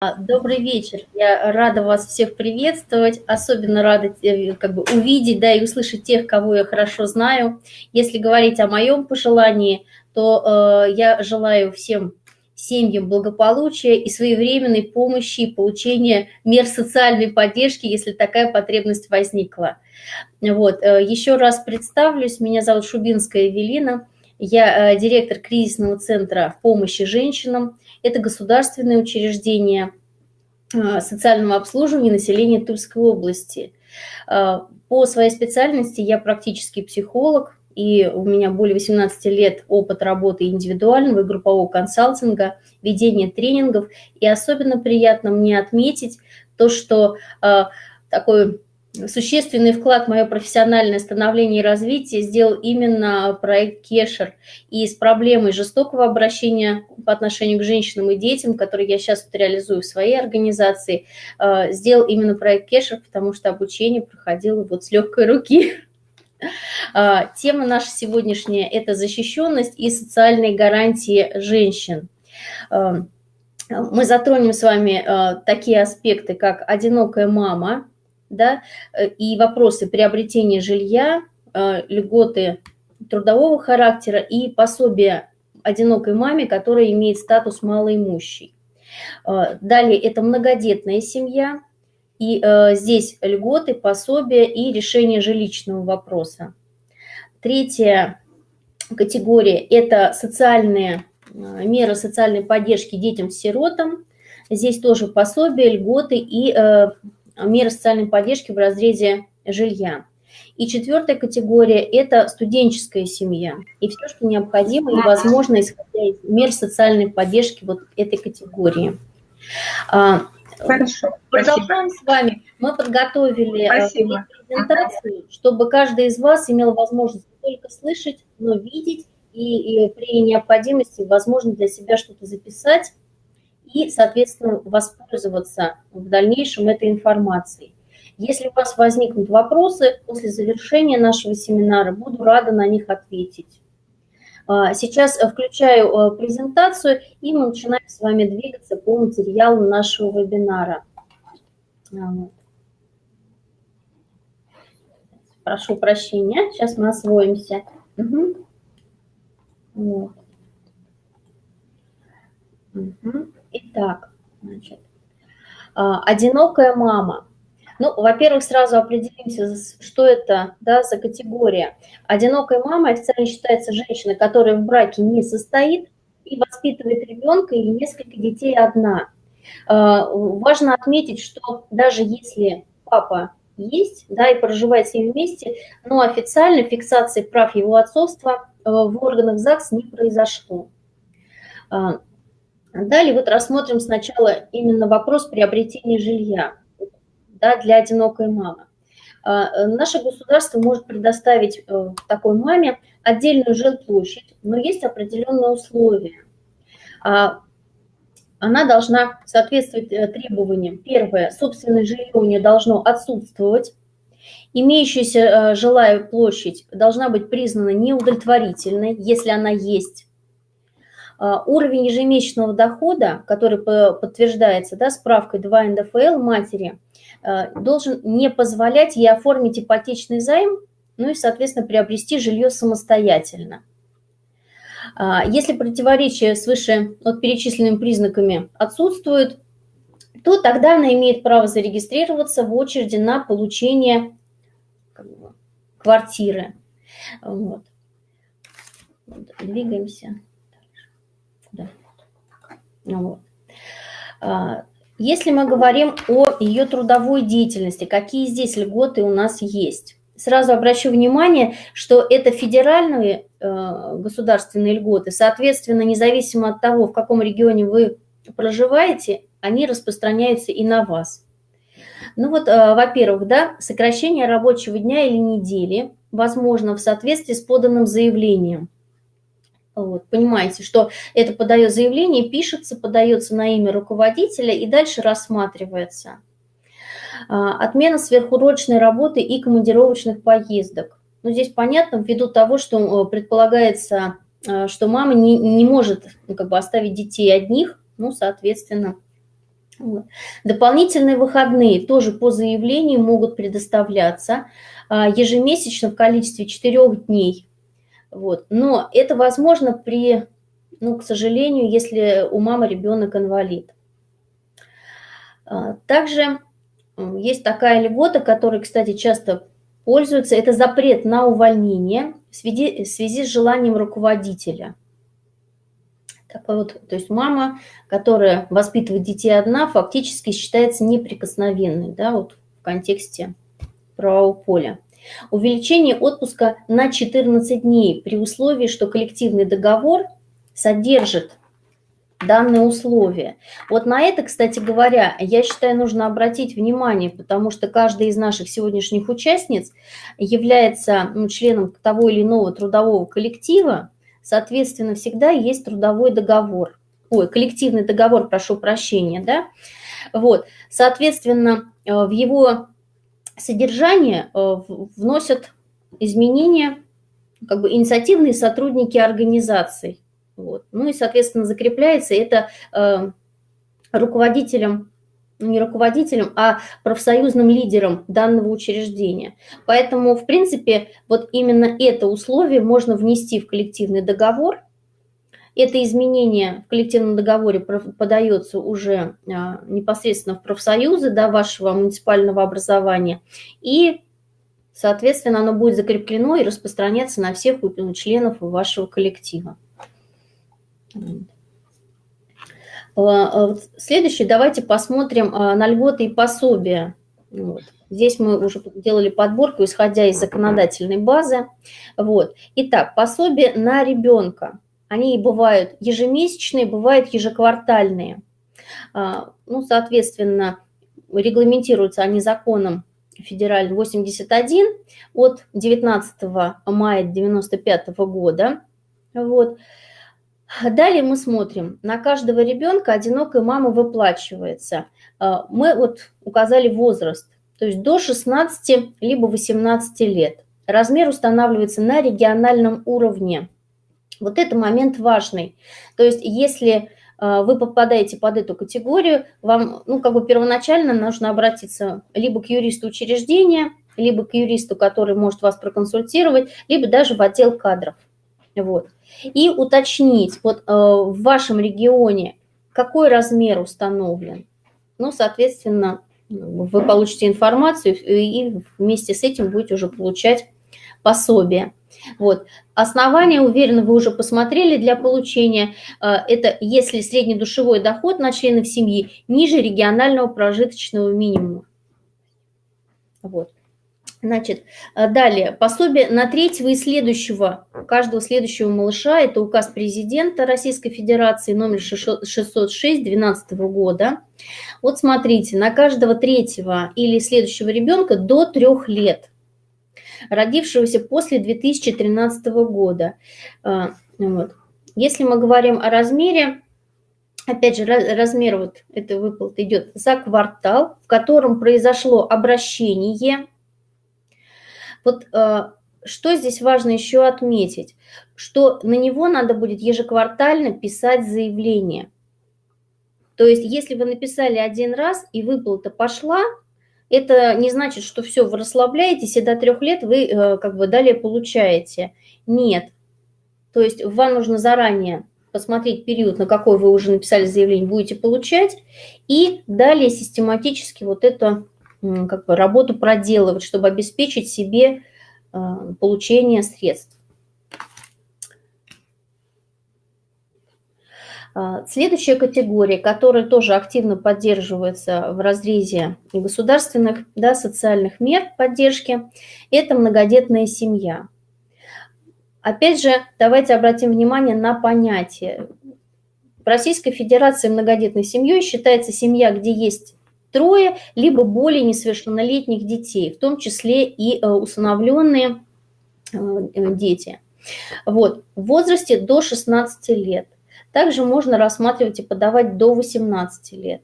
А, добрый вечер. Я рада вас всех приветствовать. Особенно рада э, как бы, увидеть да, и услышать тех, кого я хорошо знаю. Если говорить о моем пожелании, то э, я желаю всем семьям благополучия и своевременной помощи и получения мер социальной поддержки, если такая потребность возникла. Вот. Э, еще раз представлюсь. Меня зовут Шубинская Эвелина. Я э, директор кризисного центра помощи женщинам. Это государственное учреждение э, социального обслуживания населения Тульской области. Э, по своей специальности я практический психолог, и у меня более 18 лет опыт работы индивидуального и группового консалтинга, ведения тренингов. И особенно приятно мне отметить то, что такой существенный вклад в мое профессиональное становление и развитие сделал именно проект Кешер. И с проблемой жестокого обращения по отношению к женщинам и детям, который я сейчас вот реализую в своей организации, э, сделал именно проект Кешер, потому что обучение проходило вот с легкой руки. Э, тема наша сегодняшняя – это защищенность и социальные гарантии женщин. Э, мы затронем с вами такие аспекты, как одинокая мама – да, э, и вопросы приобретения жилья, э, льготы трудового характера и пособия одинокой маме, которая имеет статус малоимущей. Э, далее это многодетная семья, и здесь льготы, пособия и решение жилищного вопроса. Третья категория – это социальные меры социальной поддержки детям-сиротам. Здесь тоже пособия, льготы и меры социальной поддержки в разрезе жилья. И четвертая категория – это студенческая семья. И все, что необходимо и возможно, исходя из мер социальной поддержки вот этой категории. А, Хорошо, Продолжаем спасибо. с вами. Мы подготовили э, спасибо. презентацию, чтобы каждый из вас имел возможность не только слышать, но видеть и, и при необходимости, возможно, для себя что-то записать и, соответственно, воспользоваться в дальнейшем этой информацией. Если у вас возникнут вопросы после завершения нашего семинара, буду рада на них ответить. А, сейчас включаю э, презентацию, и мы начинаем с вами двигаться по материалу нашего вебинара. А, Прошу прощения, сейчас мы освоимся. Угу. Вот. Угу. Итак, значит, а, одинокая мама. Ну, во-первых, сразу определимся, что это да, за категория. Одинокая мама официально считается женщина, которая в браке не состоит и воспитывает ребенка или несколько детей одна. А, важно отметить, что даже если папа есть, да, и проживает с ним вместе, но официально фиксации прав его отцовства э, в органах ЗАГС не произошло. Далее вот рассмотрим сначала именно вопрос приобретения жилья да, для одинокой мамы. А, наше государство может предоставить э, такой маме отдельную жилплощадь, но есть определенные условия. А, она должна соответствовать э, требованиям. Первое, собственное жилье у нее должно отсутствовать. Имеющаяся э, жилая площадь должна быть признана неудовлетворительной, если она есть. А, уровень ежемесячного дохода, который подтверждается да, справкой 2 НДФЛ матери, а, должен не позволять ей оформить ипотечный займ, ну и, соответственно, приобрести жилье самостоятельно. А, если противоречие свыше от перечисленными признаками отсутствует, то тогда она имеет право зарегистрироваться в очереди на получение квартиры. Вот. Двигаемся. Вот. А, если мы говорим о ее трудовой деятельности, какие здесь льготы у нас есть? Сразу обращу внимание, что это федеральные э, государственные льготы, соответственно, независимо от того, в каком регионе вы проживаете, они распространяются и на вас. Ну вот, э, во-первых, да, сокращение рабочего дня или недели возможно в соответствии с поданным заявлением – вот, понимаете, что это подает заявление, пишется, подается на имя руководителя и дальше рассматривается. А, отмена сверхурочной работы и командировочных поездок. Ну, здесь понятно, ввиду того, что э, предполагается, э, что мама не, не может ну, как бы оставить детей одних, ну, соответственно, Дополнительные выходные тоже по заявлению могут предоставляться а, ежемесячно в количестве 4 дней. Вот. Но это возможно при, ну, к сожалению, если у мамы ребенок инвалид. А, также есть такая льгота, которой, кстати, часто пользуются, это запрет на увольнение в связи, в связи с желанием руководителя – так вот, то есть мама, которая воспитывает детей одна, фактически считается неприкосновенной, да, вот в контексте правового поля. Увеличение отпуска на 14 дней при условии, что коллективный договор содержит данные условия. Вот на это, кстати говоря, я считаю, нужно обратить внимание, потому что каждая из наших сегодняшних участниц является ну, членом того или иного трудового коллектива, Соответственно, всегда есть трудовой договор. Ой, коллективный договор, прошу прощения, да? Вот, соответственно, э, в его содержание э, вносят изменения как бы инициативные сотрудники организаций. Вот. Ну и, соответственно, закрепляется это э, руководителем не руководителем, а профсоюзным лидером данного учреждения. Поэтому, в принципе, вот именно это условие можно внести в коллективный договор. Это изменение в коллективном договоре подается уже а, непосредственно в профсоюзы да, вашего муниципального образования. И, соответственно, оно будет закреплено и распространяться на всех членов вашего коллектива. А, а, следующий, давайте посмотрим на льготы и пособия. Вот. Здесь мы уже делали подборку, исходя из законодательной базы. Вот. Итак, пособие на ребенка. Они бывают ежемесячные, бывают ежеквартальные. Ну, соответственно, регламентируются они законом федеральным 81 от 19 мая 1995 года. Вот. Далее мы смотрим, на каждого ребенка одинокая мама выплачивается. А, мы вот указали возраст, то есть до 16 либо 18 лет. Размер устанавливается на региональном уровне. Вот это момент важный. То есть если а, вы попадаете под эту категорию, вам ну, как бы первоначально нужно обратиться либо к юристу учреждения, либо к юристу, который может вас проконсультировать, либо даже в отдел кадров. Вот. И уточнить, вот э, в вашем регионе какой размер установлен. Ну, соответственно, вы получите информацию и вместе с этим будете уже получать пособие. Вот. Основания, уверенно, вы уже посмотрели для получения. Э, это если среднедушевой доход на членов семьи ниже регионального прожиточного минимума. Вот. Значит, э, далее, пособие на третьего и следующего, каждого следующего малыша, это указ президента Российской Федерации номер 606 12 года. Вот смотрите, на каждого третьего или следующего ребенка до трех лет, родившегося после 2013 года. Э, вот. Если мы говорим о размере, опять же, размер вот этой выплаты идет за квартал, в котором произошло обращение вот э, что здесь важно еще отметить, что на него надо будет ежеквартально писать заявление. То есть если вы написали один раз и выплата пошла, это не значит, что все, вы расслабляетесь, и до трех лет вы э, как бы далее получаете. Нет. То есть вам нужно заранее посмотреть период, на какой вы уже написали заявление, будете получать, и далее систематически вот это как бы работу проделывать, чтобы обеспечить себе э, получение средств. Следующая категория, которая тоже активно поддерживается в разрезе государственных да, социальных мер поддержки, это многодетная семья. Опять же, давайте обратим внимание на понятие. В Российской Федерации многодетной семьей считается семья, где есть трое, либо более несовершеннолетних детей, в том числе и э, усыновленные э, дети. Вот, в возрасте до 16 лет. Также можно рассматривать и подавать до 18 лет.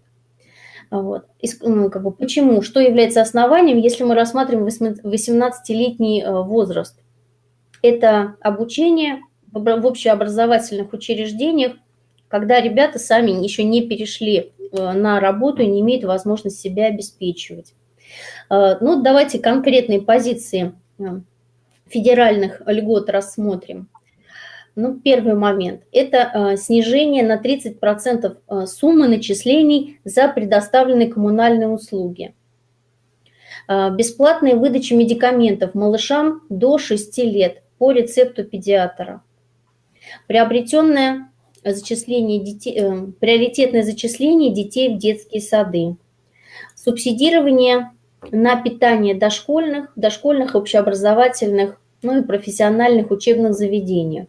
Вот. И, ну, как бы, почему? Что является основанием, если мы рассматриваем 18-летний э, возраст? Это обучение в общеобразовательных учреждениях когда ребята сами еще не перешли э, на работу и не имеют возможность себя обеспечивать. Э, ну, давайте конкретные позиции федеральных льгот рассмотрим. Ну, первый момент – это снижение на 30% суммы начислений за предоставленные коммунальные услуги. Бесплатная выдача медикаментов малышам до 6 лет по рецепту педиатра. Приобретенное зачисление детей, э, приоритетное зачисление детей в детские сады. Субсидирование на питание дошкольных, дошкольных общеобразовательных, ну и профессиональных учебных заведениях.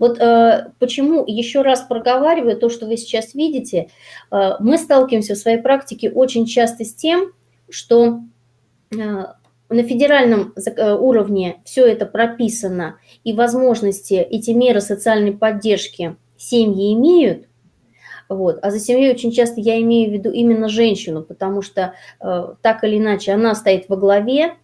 Вот э, почему еще раз проговариваю то, что вы сейчас видите, э, мы сталкиваемся в своей практике очень часто с тем, что э, на федеральном э, уровне все это прописано, и возможности, эти меры социальной поддержки семьи имеют, вот. А за семьей очень часто я имею в виду именно женщину, потому что э, так или иначе она стоит во главе,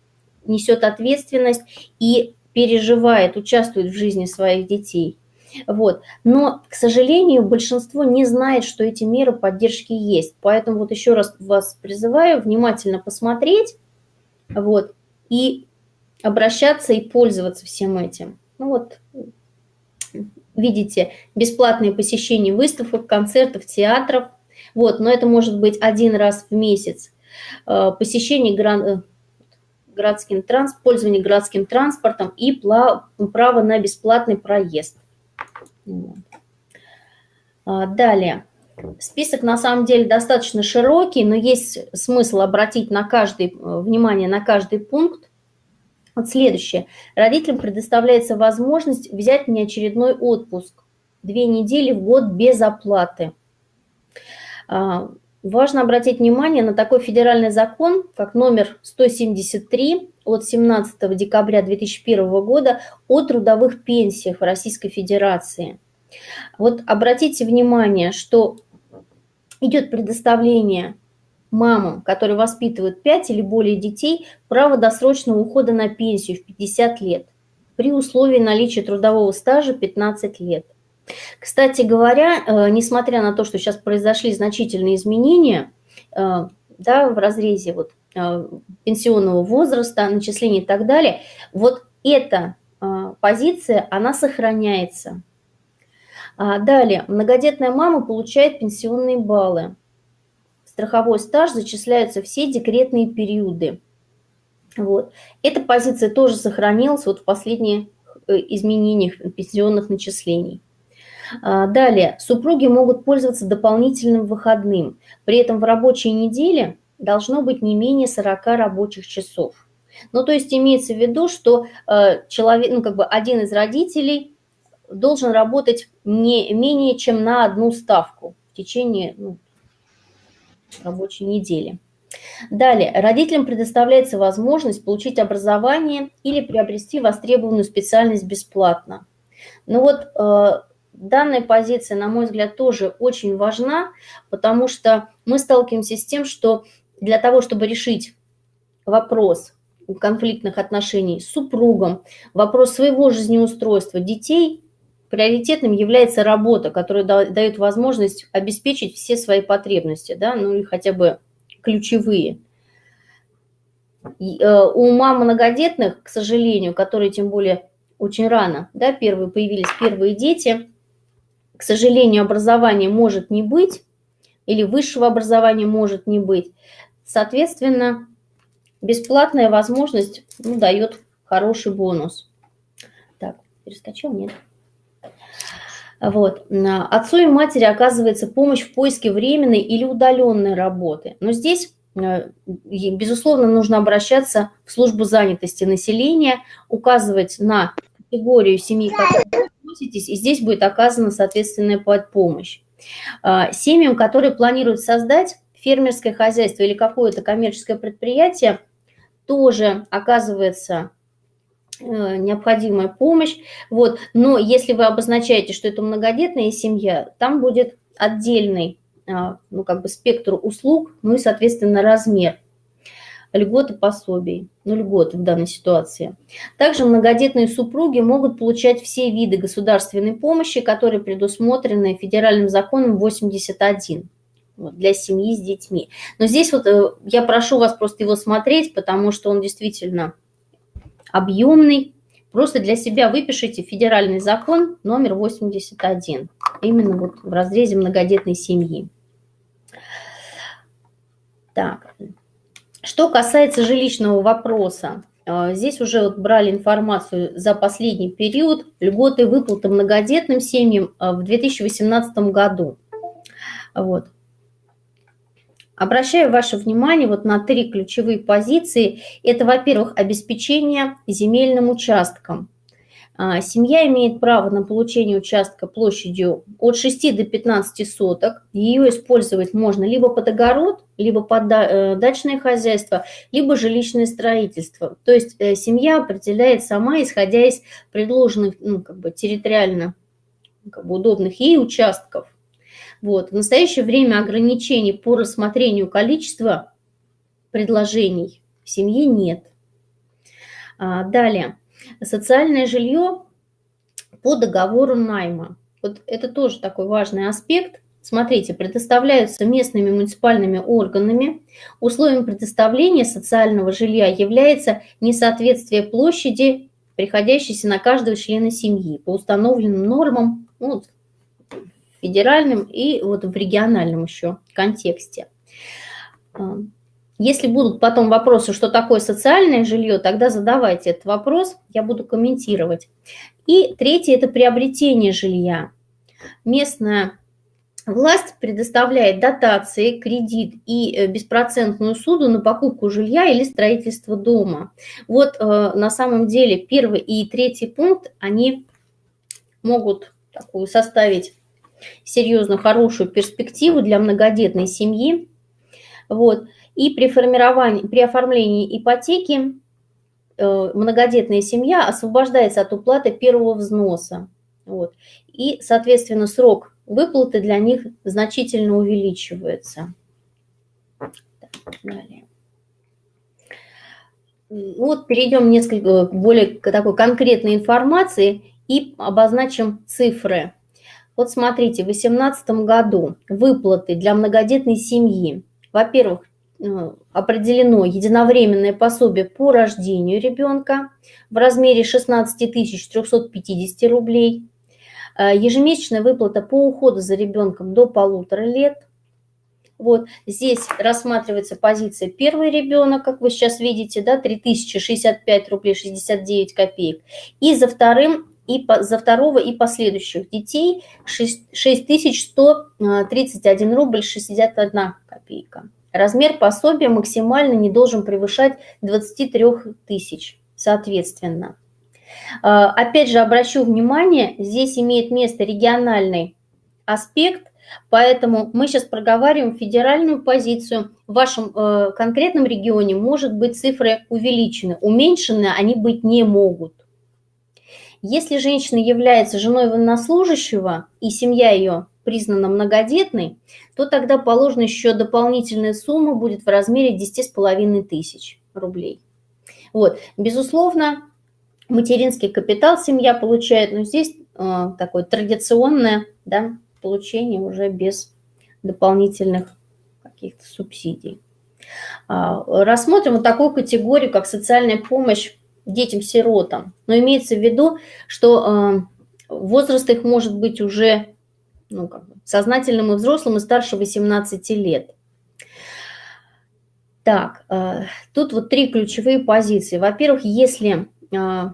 несет ответственность и переживает, участвует в жизни своих детей. Вот. Но, к сожалению, большинство не знает, что эти меры поддержки есть. Поэтому вот еще раз вас призываю внимательно посмотреть вот, и обращаться и пользоваться всем этим. Ну вот, видите, бесплатные посещения выставок, концертов, театров. Вот, но это может быть один раз в месяц. Э, посещение э, городским транс, пользование городским транспортом и право на бесплатный проезд. А, далее. Список на самом деле достаточно широкий, но есть смысл обратить на каждый, э, внимание на каждый пункт. Вот следующее. Родителям предоставляется возможность взять неочередной отпуск. Две недели в год без оплаты. А, важно обратить внимание на такой федеральный закон, как номер 173 от 17 декабря 2001 года о трудовых пенсиях в Российской Федерации. Вот обратите внимание, что идет предоставление мамам, которые воспитывают 5 или более детей, право досрочного ухода на пенсию в 50 лет при условии наличия трудового стажа 15 лет. Кстати говоря, э, несмотря на то, что сейчас произошли значительные изменения э, да, в разрезе вот, пенсионного возраста, начисления и так далее, вот эта позиция, она сохраняется. А далее, многодетная мама получает пенсионные баллы страховой стаж зачисляются все декретные периоды. Вот. Эта позиция тоже сохранилась вот в последних э, изменениях пенсионных начислений. А, далее, супруги могут пользоваться дополнительным выходным. При этом в рабочей неделе должно быть не менее 40 рабочих часов. Ну, то есть имеется в виду, что э, человек, ну, как бы один из родителей должен работать не менее чем на одну ставку в течение ну, рабочей недели. Далее, родителям предоставляется возможность получить образование или приобрести востребованную специальность бесплатно. Ну вот э, данная позиция, на мой взгляд, тоже очень важна, потому что мы сталкиваемся с тем, что для того, чтобы решить вопрос конфликтных отношений с супругом, вопрос своего жизнеустройства детей, приоритетным является работа, которая дает возможность обеспечить все свои потребности, да, ну или хотя бы ключевые. И, э, у мам многодетных, к сожалению, которые тем более очень рано, да, первые появились первые дети, к сожалению, образования может не быть, или высшего образования может не быть. Соответственно, бесплатная возможность ну, дает хороший бонус. Так, перескочил, нет? Вот. Отцу и матери оказывается помощь в поиске временной или удаленной работы. Но здесь, э, безусловно, нужно обращаться в службу занятости населения, указывать на категорию семьи, к которой вы относитесь, и здесь будет оказана соответственная помощь. А, семьям, которые планируют создать фермерское хозяйство или какое-то коммерческое предприятие, тоже оказывается Э, необходимая помощь. Вот. Но если вы обозначаете, что это многодетная семья, там будет отдельный а, ну, как бы спектр услуг, ну и, соответственно, размер. льготы пособий, ну, льготы в данной ситуации. Также многодетные супруги могут получать все виды государственной помощи, которые предусмотрены федеральным законом 81 вот, для семьи с детьми. Но здесь вот э, я прошу вас просто его смотреть, потому что он действительно объемный. Просто для себя выпишите федеральный закон номер 81, именно вот в разрезе многодетной семьи. Так, что касается жилищного вопроса, э, здесь уже вот брали информацию за последний период льготы выплаты многодетным семьям э, в 2018 году. Вот. Обращаю ваше внимание вот на три ключевые позиции. Это, во-первых, обеспечение земельным участком. А, семья имеет право на получение участка площадью от 6 до 15 соток. Ее использовать можно либо под огород, либо под э, дачное хозяйство, либо жилищное строительство. То есть э, семья определяет сама, исходя из предложенных ну, как бы территориально как бы удобных ей участков. Вот. В настоящее время ограничений по рассмотрению количества предложений в семье нет. А, далее. Социальное жилье по договору найма. Вот это тоже такой важный аспект. Смотрите, предоставляются местными муниципальными органами. Условием предоставления социального жилья является несоответствие площади, приходящейся на каждого члена семьи по установленным нормам, ну, федеральном и вот в региональном еще контексте. А, если будут потом вопросы, что такое социальное жилье, тогда задавайте этот вопрос, я буду комментировать. И третье – это приобретение жилья. Местная власть предоставляет дотации, кредит и э, беспроцентную суду на покупку жилья или строительство дома. Вот э, на самом деле первый и третий пункт, они могут такую составить серьезно хорошую перспективу для многодетной семьи. Вот. И при, формировании, при оформлении ипотеки э, многодетная семья освобождается от уплаты первого взноса. Вот. И, соответственно, срок выплаты для них значительно увеличивается. Далее. Вот перейдем несколько более такой конкретной информации и обозначим цифры. Вот смотрите, в 2018 году выплаты для многодетной семьи. Во-первых, э, определено единовременное пособие по рождению ребенка в размере 16 350 рублей, э, ежемесячная выплата по уходу за ребенком до полутора лет. Вот здесь рассматривается позиция первый ребенок, как вы сейчас видите, да, 3065 рублей 69 копеек. И за вторым и по, за второго и последующих детей 6131 рубль 61 копейка. Размер пособия максимально не должен превышать 23 тысяч, соответственно. А, опять же, обращу внимание, здесь имеет место региональный аспект, поэтому мы сейчас проговариваем федеральную позицию. В вашем э, конкретном регионе может быть цифры увеличены, уменьшены они быть не могут. Если женщина является женой военнослужащего и семья ее признана многодетной, то тогда положена еще дополнительная сумма будет в размере 10,5 тысяч рублей. Вот, безусловно, материнский капитал семья получает, но здесь э, такое традиционное да, получение уже без дополнительных каких-то субсидий. А, рассмотрим вот такую категорию, как социальная помощь детям-сиротам. Но имеется в виду, что э, возраст их может быть уже ну, как бы, сознательным и взрослым и старше 18 лет. Так, э, тут вот три ключевые позиции. Во-первых, если э,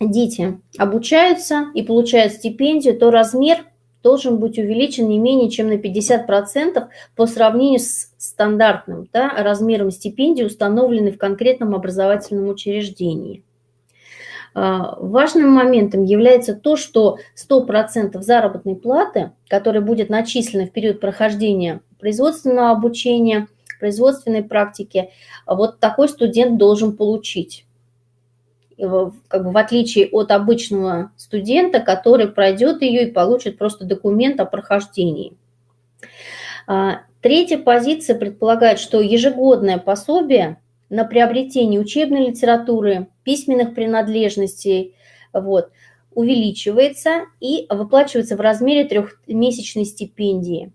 дети обучаются и получают стипендию, то размер должен быть увеличен не менее чем на 50% по сравнению с стандартным да, размером стипендии, установленной в конкретном образовательном учреждении. А, важным моментом является то, что 100% заработной платы, которая будет начислена в период прохождения производственного обучения, производственной практики, вот такой студент должен получить как бы в отличие от обычного студента, который пройдет ее и получит просто документ о прохождении. А, третья позиция предполагает, что ежегодное пособие на приобретение учебной литературы, письменных принадлежностей, вот, увеличивается и выплачивается в размере трехмесячной стипендии.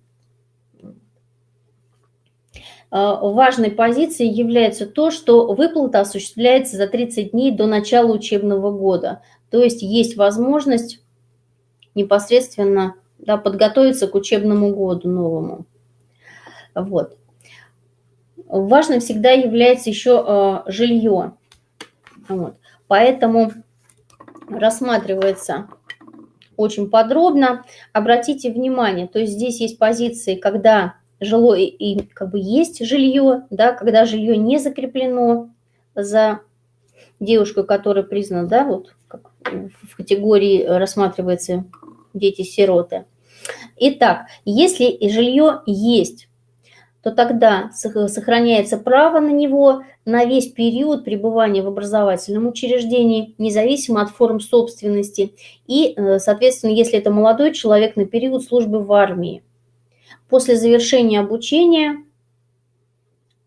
А, важной позицией является то, что выплата осуществляется за 30 дней до начала учебного года. То есть есть возможность непосредственно да, подготовиться к учебному году новому. Вот. Важным всегда является еще э, жилье. Вот. Поэтому рассматривается очень подробно. Обратите внимание, то есть здесь есть позиции, когда жилое и как бы есть жилье, да, когда жилье не закреплено за девушку, которая признана, да, вот как в категории рассматривается дети-сироты. Итак, если жилье есть, то тогда сохраняется право на него на весь период пребывания в образовательном учреждении, независимо от форм собственности, и, э, соответственно, если это молодой человек, на период службы в армии. После завершения обучения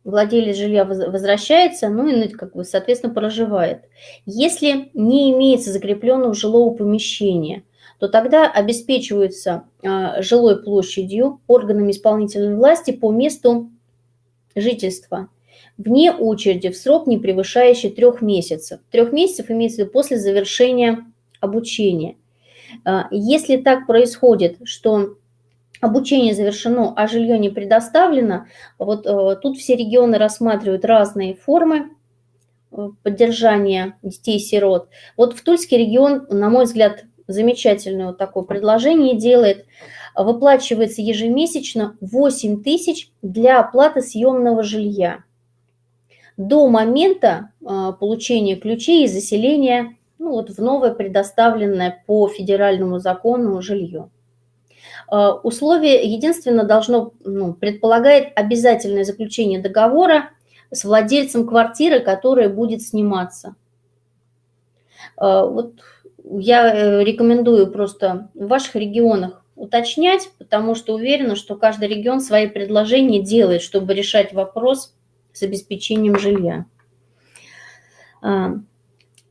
владелец жилья возвращается, ну и, ну, как бы, соответственно, проживает. Если не имеется закрепленного жилого помещения, то тогда обеспечиваются а, жилой площадью органами исполнительной власти по месту жительства вне очереди в срок, не превышающий трех месяцев. Трех месяцев имеется в виду после завершения обучения. А, если так происходит, что обучение завершено, а жилье не предоставлено, вот э, тут все регионы рассматривают разные формы э, поддержания детей-сирот. Вот в Тульский регион, на мой взгляд, замечательное вот такое предложение делает. Выплачивается ежемесячно 8 тысяч для оплаты съемного жилья до момента э, получения ключей и заселения ну, вот в новое предоставленное по федеральному закону жилье. Э, условие единственно должно, ну, предполагает обязательное заключение договора с владельцем квартиры, которая будет сниматься. Э, вот я э, рекомендую просто в ваших регионах уточнять, потому что уверена, что каждый регион свои предложения делает, чтобы решать вопрос с обеспечением жилья.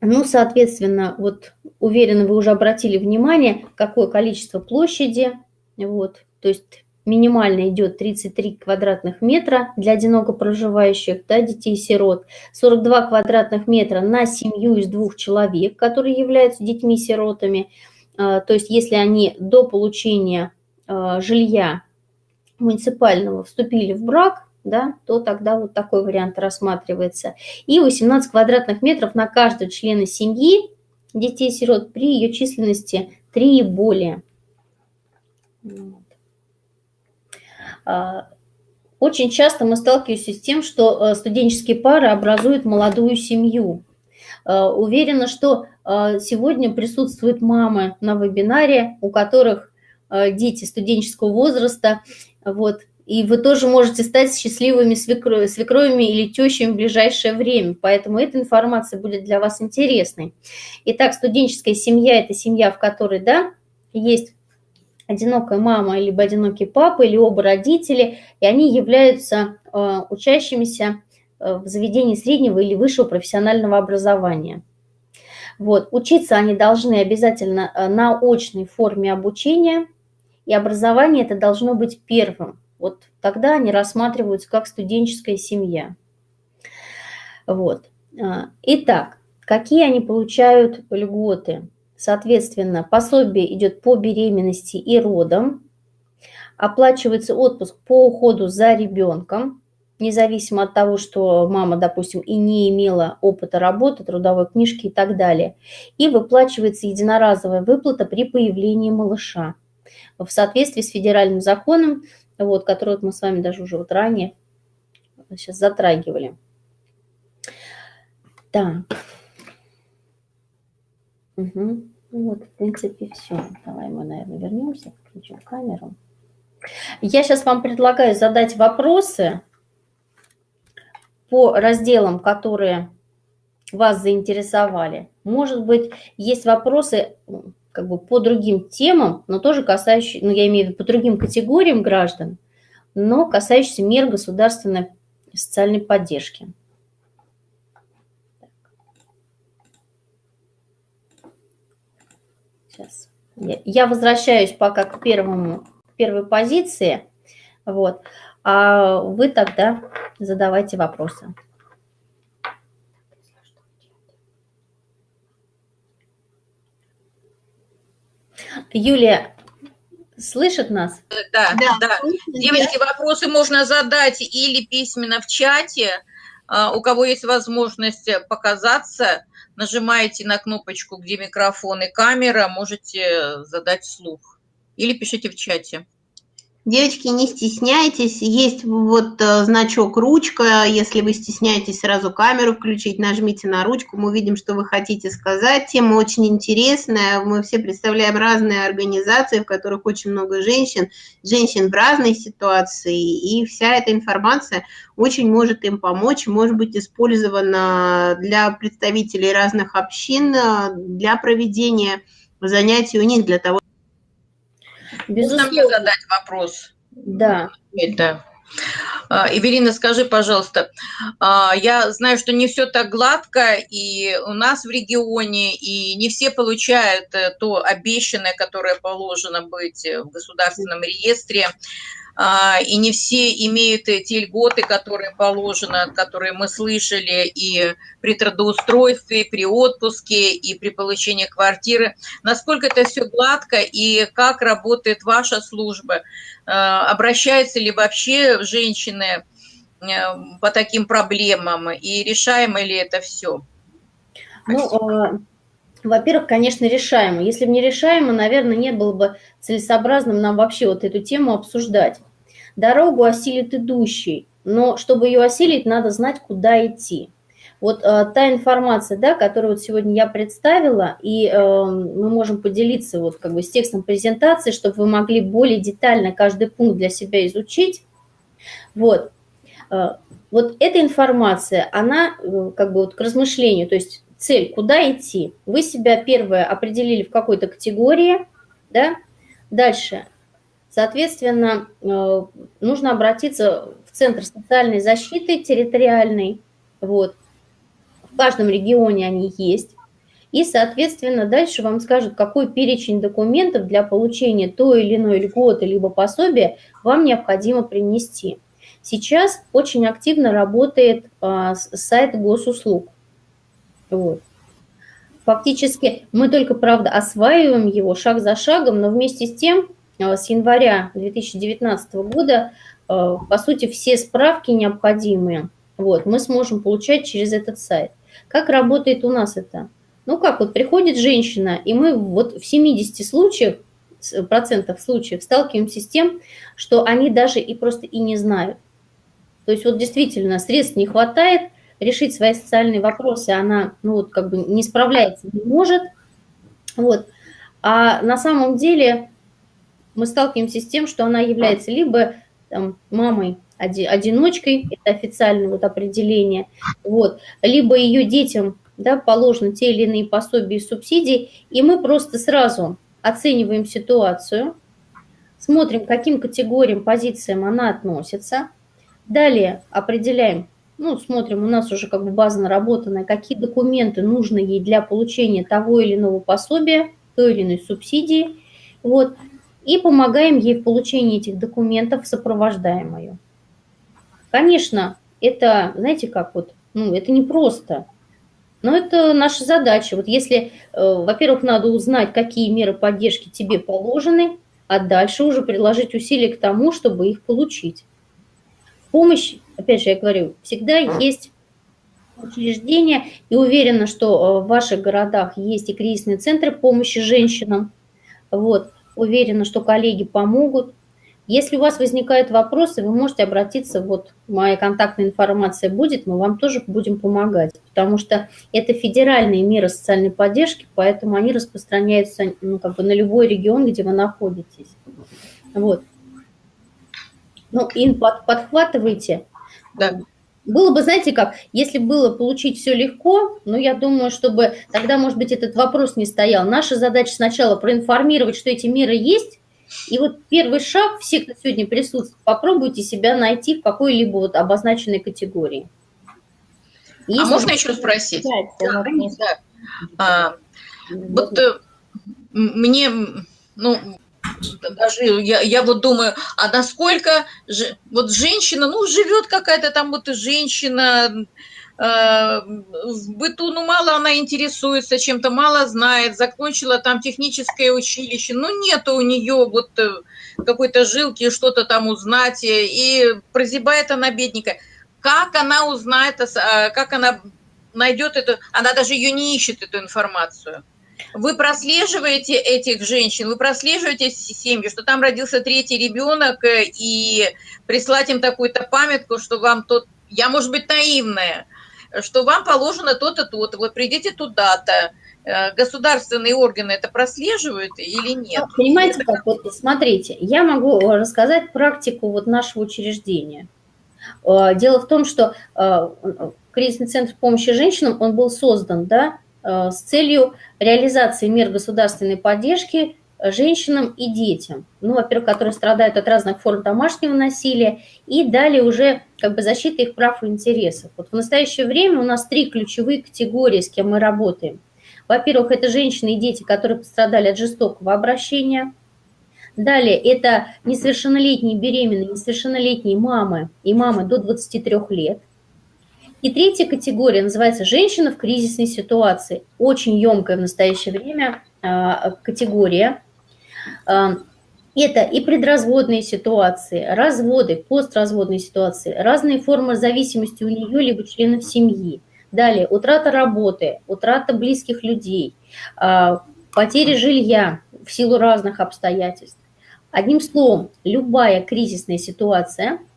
Ну, соответственно, вот уверена, вы уже обратили внимание, какое количество площади вот, то есть минимально идет 33 квадратных метра для одиноко проживающих, да, детей-сирот, 42 квадратных метра на семью из двух человек, которые являются детьми-сиротами. А, то есть если они до получения а, жилья муниципального вступили в брак, да, то тогда вот такой вариант рассматривается. И 18 квадратных метров на каждого члена семьи детей-сирот при ее численности 3 и более. А, очень часто мы сталкиваемся с тем, что э, студенческие пары образуют молодую семью. А, уверена, что а, сегодня присутствуют мамы на вебинаре, у которых дети студенческого возраста, вот, и вы тоже можете стать счастливыми свекро свекровями или тещами в ближайшее время, поэтому эта информация будет для вас интересной. Итак, студенческая семья – это семья, в которой, да, есть одинокая мама, либо одинокий папа, или оба родители, и они являются э, учащимися э, в заведении среднего или высшего профессионального образования. Вот. Учиться они должны обязательно э, на очной форме обучения, и образование это должно быть первым. Вот тогда они рассматриваются как студенческая семья. Вот. Итак, какие они получают льготы? Соответственно, пособие идет по беременности и родам. Оплачивается отпуск по уходу за ребенком, независимо от того, что мама, допустим, и не имела опыта работы, трудовой книжки и так далее. И выплачивается единоразовая выплата при появлении малыша в соответствии с федеральным законом, вот, который вот мы с вами даже уже вот ранее сейчас затрагивали. Так. Угу. Ну вот, в принципе, все. Давай мы, наверное, вернемся, включим камеру. Я сейчас вам предлагаю задать вопросы по разделам, которые вас заинтересовали. Может быть, есть вопросы как бы по другим темам, но тоже касающиеся, ну, я имею в виду по другим категориям граждан, но касающиеся мер государственной социальной поддержки. Сейчас. Я возвращаюсь пока к, первому, к первой позиции. Вот. А вы тогда задавайте вопросы. Юлия, слышит нас? Да, да. да. Девочки, вопросы можно задать или письменно в чате. А, у кого есть возможность показаться, нажимаете на кнопочку, где микрофон и камера, можете задать вслух. Или пишите в чате. Девочки, не стесняйтесь, есть вот э, значок ручка, если вы стесняетесь сразу камеру включить, нажмите на ручку, мы увидим, что вы хотите сказать. Тема очень интересная, мы все представляем разные организации, в которых очень много женщин, женщин в разной ситуации, и вся эта информация очень может им помочь, может быть использована для представителей разных общин, э, для проведения занятий у них, для того, Безусловно. Можно мне задать вопрос? Да. Это. Эвелина, скажи, пожалуйста, а, я знаю, что не все так гладко и у нас в регионе, и не все получают э, то обещанное, которое положено быть в государственном реестре. А, и не все имеют те льготы, которые положено, которые мы слышали и при трудоустройстве, и при отпуске, и при получении квартиры. Насколько это все гладко и как работает ваша служба? А, обращаются ли вообще женщины э, по таким проблемам и решаемо ли это все? Ну, а, во-первых, конечно, решаемо. Если бы не решаемо, наверное, не было бы целесообразным нам вообще вот эту тему обсуждать. Дорогу осилит идущий, но чтобы ее осилить, надо знать, куда идти. Вот э, та информация, да, которую вот сегодня я представила, и э, мы можем поделиться вот как бы с текстом презентации, чтобы вы могли более детально каждый пункт для себя изучить. Вот. Э, вот эта информация, она э, как бы вот к размышлению, то есть цель, куда идти. Вы себя первое определили в какой-то категории, да, дальше, соответственно, э, нужно обратиться в Центр социальной защиты территориальный, вот, в каждом регионе они есть, и, соответственно, дальше вам скажут, какой перечень документов для получения той или иной льготы либо пособия вам необходимо принести. Сейчас очень активно работает а, сайт госуслуг. Вот. Фактически мы только, правда, осваиваем его шаг за шагом, но вместе с тем э, с января 2019 года, э, по сути, все справки необходимые вот, мы сможем получать через этот сайт. Как работает у нас это? Ну как, вот приходит женщина, и мы вот в 70 случаях, процентов случаев сталкиваемся с тем, что они даже и просто и не знают. То есть вот действительно средств не хватает, решить свои социальные вопросы она, ну вот как бы не справляется, не может. Вот. А на самом деле мы сталкиваемся с тем, что она является либо там, мамой одиночкой, это официальное вот определение, вот, либо ее детям да, положены те или иные пособия и субсидии, и мы просто сразу оцениваем ситуацию, смотрим, к каким категориям, позициям она относится, далее определяем, ну, смотрим, у нас уже как бы база наработанная, какие документы нужны ей для получения того или иного пособия, той или иной субсидии, вот, и помогаем ей в получении этих документов, сопровождаем ее. Конечно, это, знаете, как вот, ну, это не просто, но это наша задача. Вот если, э, во-первых, надо узнать, какие меры поддержки тебе положены, а дальше уже приложить усилия к тому, чтобы их получить. Помощь опять же, я говорю, всегда есть учреждения, и уверена, что э, в ваших городах есть и кризисные центры помощи женщинам. Вот, уверена, что коллеги помогут. Если у вас возникают вопросы, вы можете обратиться, вот моя контактная информация будет, мы вам тоже будем помогать, потому что это федеральные меры социальной поддержки, поэтому они распространяются ну, как бы на любой регион, где вы находитесь. Вот. Ну, им под, подхватывайте, да. Было бы, знаете как, если было получить все легко, ну, я думаю, чтобы тогда, может быть, этот вопрос не стоял. Наша задача сначала проинформировать, что эти меры есть, и вот первый шаг, все, кто сегодня присутствует, попробуйте себя найти в какой-либо вот обозначенной категории. А если а можно еще спросить? Да, да, да. А, вот э, мне, ну, даже я, я вот думаю, а насколько же, вот женщина, ну, живет какая-то там вот женщина, э, в быту, ну, мало она интересуется чем-то, мало знает, закончила там техническое училище, ну, нет у нее вот э, какой-то жилки, что-то там узнать, и прозябает она бедненькая. Как она узнает, э, как она найдет эту, она даже ее не ищет, эту информацию. Вы прослеживаете этих женщин, вы прослеживаете семьи, что там родился третий ребенок, э, и прислать им такую-то памятку, что вам тот, я, может быть, наивная, что вам положено то-то, то-то, вот придите туда-то, э, государственные органы это прослеживают или нет? Ну, понимаете, как, вот смотрите, я могу рассказать практику вот нашего учреждения. Э, дело в том, что кризисный центр помощи женщинам, он был создан, да, Э, с целью реализации мер государственной поддержки женщинам и детям. Ну, во-первых, которые страдают от разных форм домашнего насилия, и далее уже как бы защита их прав и интересов. Вот в настоящее время у нас три ключевые категории, с кем мы работаем. Во-первых, это женщины и дети, которые пострадали от жестокого обращения. Далее, это несовершеннолетние беременные, несовершеннолетние мамы и мамы до 23 лет – и третья категория называется «Женщина в кризисной ситуации». Очень емкая в настоящее время а, категория. А, это и предразводные ситуации, разводы, постразводные ситуации, разные формы зависимости у нее либо членов семьи. Далее, утрата работы, утрата близких людей, а, потеря жилья в силу разных обстоятельств. Одним словом, любая кризисная ситуация –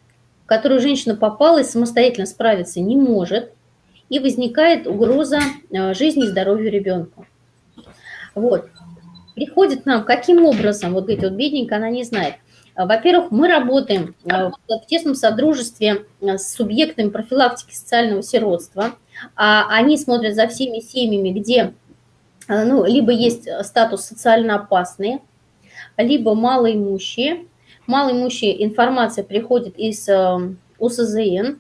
в которую женщина попала и самостоятельно справиться не может, и возникает угроза э, жизни и здоровью ребенка. Вот. Приходит нам, каким образом, вот говорит, вот бедненькая, она не знает. Во-первых, мы работаем э, в тесном содружестве э, с субъектами профилактики социального сиротства. А они смотрят за всеми семьями, где ну, либо есть статус социально опасные, либо малоимущие, малоимущие информация приходит из эм, УСЗН,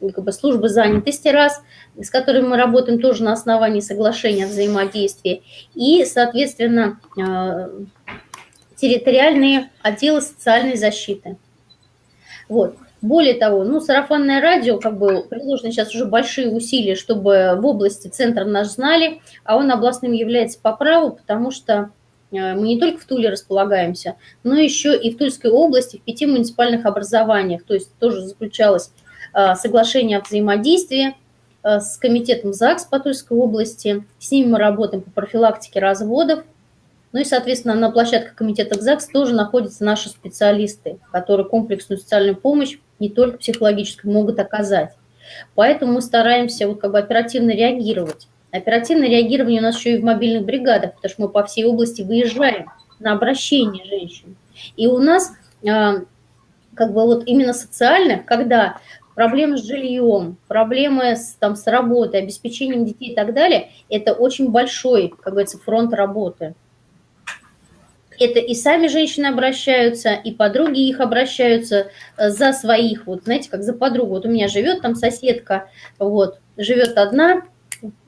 как бы службы занятости раз, с которыми мы работаем тоже на основании соглашения о взаимодействии, и, соответственно, э, территориальные отделы социальной защиты. Вот. Более того, ну, сарафанное радио, как бы, приложены сейчас уже большие усилия, чтобы в области центр наш знали, а он областным является по праву, потому что мы не только в Туле располагаемся, но еще и в Тульской области, в пяти муниципальных образованиях. То есть тоже заключалось э, соглашение о взаимодействии э, с комитетом ЗАГС по Тульской области. С ними мы работаем по профилактике разводов. Ну и, соответственно, на площадке комитета ЗАГС тоже находятся наши специалисты, которые комплексную социальную помощь, не только психологическую, могут оказать. Поэтому мы стараемся вот как бы оперативно реагировать. Оперативное реагирование у нас еще и в мобильных бригадах, потому что мы по всей области выезжаем на обращение женщин. И у нас а, как бы вот именно социальных, когда проблемы с жильем, проблемы с, там, с работой, обеспечением детей и так далее, это очень большой, как говорится, фронт работы. Это и сами женщины обращаются, и подруги их обращаются э, за своих, вот знаете, как за подругу. Вот у меня живет там соседка, вот, живет одна,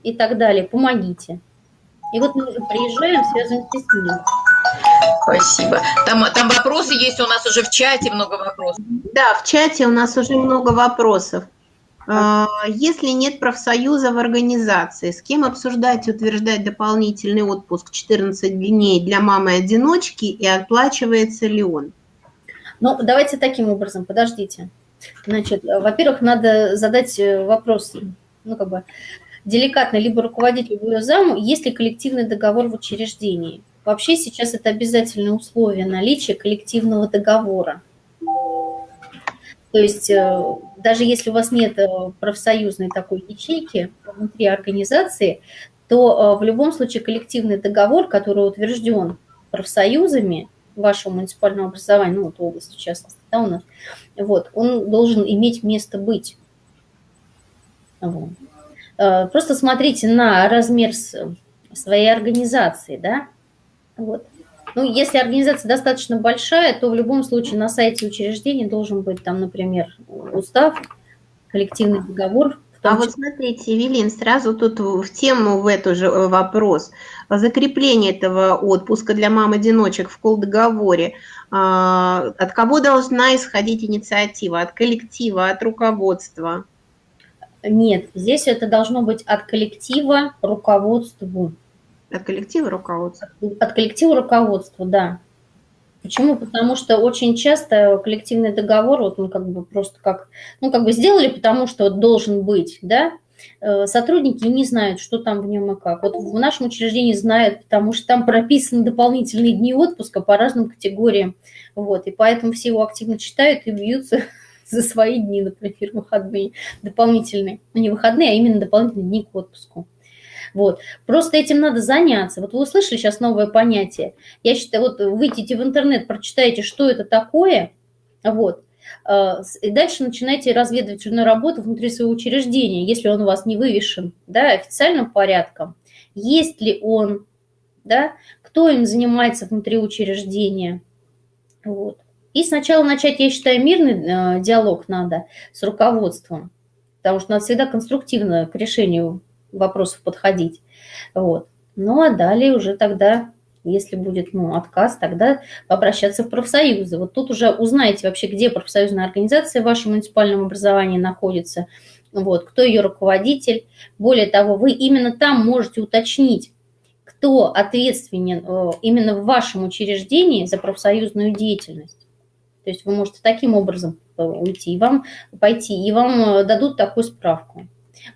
и так далее. Помогите. И вот мы уже приезжаем, связываемся с ним. Спасибо. Там, там вопросы есть у нас уже в чате, много вопросов. Да, в чате у нас уже много вопросов. А, если нет профсоюза в организации, с кем обсуждать и утверждать дополнительный отпуск 14 дней для мамы-одиночки и оплачивается ли он? Ну, давайте таким образом, подождите. Значит, во-первых, надо задать э, вопрос, ну, как бы, деликатно либо руководителю, либо заму, есть ли коллективный договор в учреждении. Вообще сейчас это обязательное условие наличия коллективного договора. То есть э, даже если у вас нет э, профсоюзной такой ячейки внутри организации, то э, в любом случае коллективный договор, который утвержден профсоюзами вашего муниципального образования, ну вот области в частности, да, у нас, вот, он должен иметь место быть. Вот. Э, просто смотрите на размер своей организации, да, вот. Ну, если организация достаточно большая, то в любом случае на сайте учреждения должен быть там, например, устав, коллективный договор А вот смотрите, Евелин, сразу тут в тему в эту же э, вопрос. Закрепление этого отпуска для мам-одиночек в колдоговоре. А, от кого должна исходить инициатива? От коллектива, от руководства? Нет, здесь это должно быть от коллектива руководству. От коллектива руководства? От коллектива руководству, да. Почему? Потому что очень часто коллективный договор, вот он как бы просто как, ну как бы сделали, потому что должен быть, да, э, сотрудники не знают, что там в нем и как. Вот в нашем учреждении знают, потому что там прописаны дополнительные дни отпуска по разным категориям. Вот, и поэтому все его активно читают и бьются за свои дни, например, выходные дополнительные. Ну, не выходные, а именно дополнительные дни к отпуску. Вот. Просто этим надо заняться. Вот вы услышали сейчас новое понятие. Я считаю, вот выйдите в интернет, прочитайте, что это такое, вот, э, и дальше начинайте разведывательную работу внутри своего учреждения, если он у вас не вывешен да, официальным порядком. Есть ли он, да, кто им занимается внутри учреждения. Вот. И сначала начать, я считаю, мирный э, диалог надо с руководством, потому что надо всегда конструктивно к решению вопросов подходить. Вот. Ну, а далее уже тогда, если будет ну, отказ, тогда обращаться в профсоюзы. Вот тут уже узнаете вообще, где профсоюзная организация в вашем муниципальном образовании находится, вот, кто ее руководитель. Более того, вы именно там можете уточнить, кто ответственен э, именно в вашем учреждении за профсоюзную деятельность. То есть вы можете таким образом э, уйти, и вам пойти, и вам э, дадут такую справку.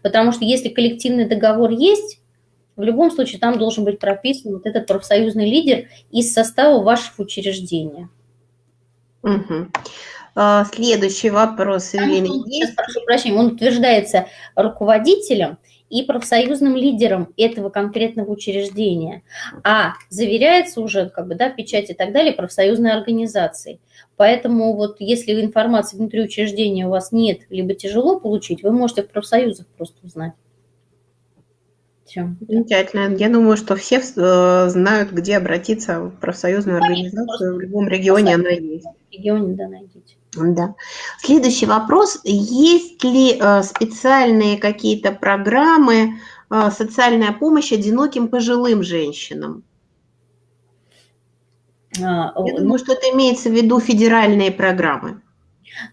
Потому что если коллективный договор есть, в любом случае там должен быть прописан вот этот профсоюзный лидер из состава вашего учреждения. Угу. Следующий вопрос. Сейчас, прошу прощения, он утверждается руководителем и профсоюзным лидером этого конкретного учреждения, а заверяется уже, как бы, да, печать и так далее, профсоюзной организацией. Поэтому вот если информации внутри учреждения у вас нет, либо тяжело получить, вы можете в профсоюзах просто узнать. Все. Замечательно. Я думаю, что все э, знают, где обратиться в профсоюзную организацию. В любом регионе она есть. В регионе, да, найдите. Да. Следующий вопрос. Есть ли э, специальные какие-то программы, э, социальная помощь одиноким пожилым женщинам? А, Я думаю, что это имеется в виду федеральные программы.